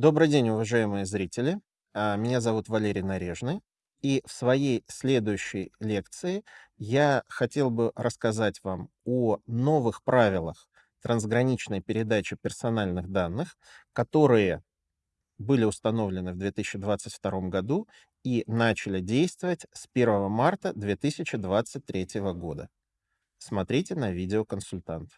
Добрый день, уважаемые зрители. А, меня зовут Валерий Нарежный. И в своей следующей лекции я хотел бы рассказать вам о новых правилах трансграничной передачи персональных данных, которые были установлены в 2022 году и начали действовать с 1 марта 2023 года. Смотрите на видеоконсультант.